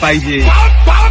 पाहिजे